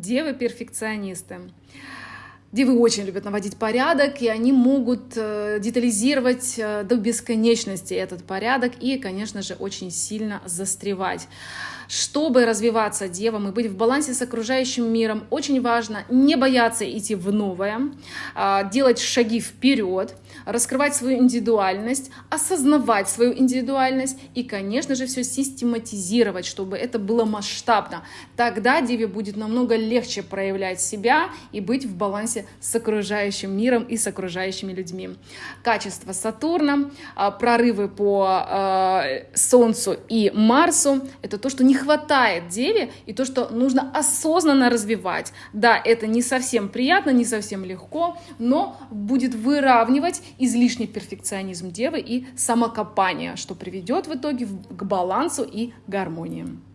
девы-перфекционисты. Девы очень любят наводить порядок, и они могут э, детализировать э, до бесконечности этот порядок и, конечно же, очень сильно застревать. Чтобы развиваться девам и быть в балансе с окружающим миром, очень важно не бояться идти в новое, а, делать шаги вперед, раскрывать свою индивидуальность, осознавать свою индивидуальность и, конечно же, все систематизировать, чтобы это было масштабно. Тогда деве будет намного легче проявлять себя и быть в балансе с окружающим миром и с окружающими людьми. Качество Сатурна, а, прорывы по а, Солнцу и Марсу — это то, что не хватает деве и то, что нужно осознанно развивать. Да, это не совсем приятно, не совсем легко, но будет выравнивать излишний перфекционизм девы и самокопание, что приведет в итоге к балансу и гармонии.